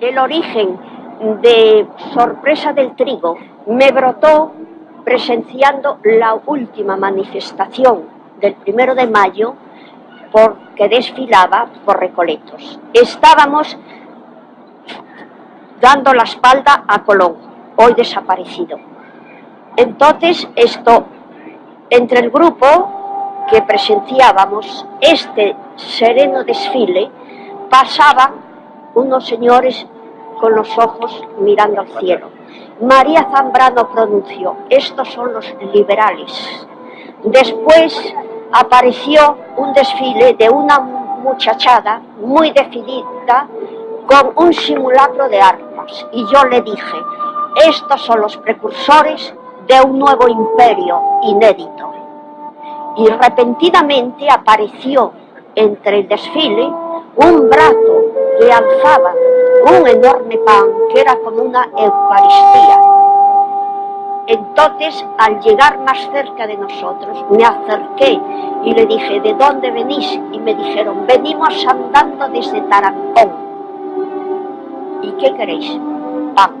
el origen de Sorpresa del Trigo me brotó presenciando la última manifestación del primero de mayo porque desfilaba por Recoletos. Estábamos dando la espalda a Colón, hoy desaparecido. Entonces, esto, entre el grupo que presenciábamos este sereno desfile, pasaban unos señores con los ojos mirando al cielo. María Zambrano pronunció, estos son los liberales. Después apareció un desfile de una muchachada muy definida con un simulacro de armas y yo le dije, estos son los precursores de un nuevo imperio inédito. Y repentinamente apareció entre el desfile un brazo que alzaba un enorme pan que era como una Eucaristía. Entonces, al llegar más cerca de nosotros, me acerqué y le dije, ¿de dónde venís? Y me dijeron, venimos andando desde Tarancón. ¿Y qué queréis? Pan.